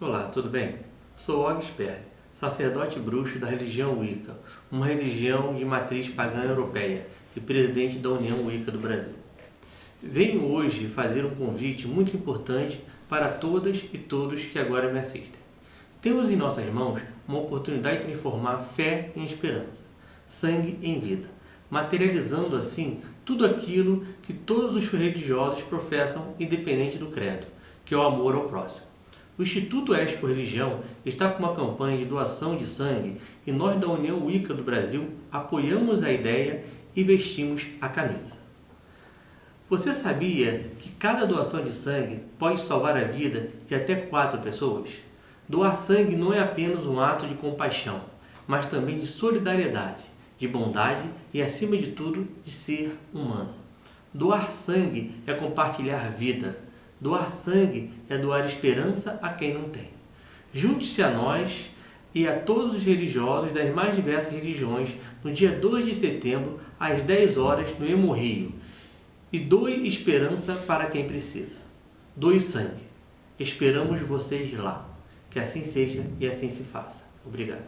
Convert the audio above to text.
Olá, tudo bem? Sou Og Sperry, sacerdote bruxo da religião Wicca, uma religião de matriz pagã europeia e presidente da União Wicca do Brasil. Venho hoje fazer um convite muito importante para todas e todos que agora me assistem. Temos em nossas mãos uma oportunidade de transformar fé em esperança, sangue em vida, materializando assim tudo aquilo que todos os religiosos professam independente do credo, que é o amor ao próximo. O Instituto Expo Religião está com uma campanha de doação de sangue e nós da União Wicca do Brasil apoiamos a ideia e vestimos a camisa. Você sabia que cada doação de sangue pode salvar a vida de até quatro pessoas? Doar sangue não é apenas um ato de compaixão, mas também de solidariedade de bondade e, acima de tudo, de ser humano. Doar sangue é compartilhar vida. Doar sangue é doar esperança a quem não tem. Junte-se a nós e a todos os religiosos das mais diversas religiões no dia 2 de setembro, às 10 horas, no Hemorrio. E doe esperança para quem precisa. Doe sangue. Esperamos vocês lá. Que assim seja e assim se faça. Obrigado.